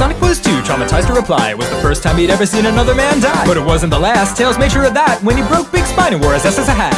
Sonic was too traumatized to reply. It was the first time he'd ever seen another man die. But it wasn't the last. Tails made sure of that when he broke Big Spine and wore his ass as a hat.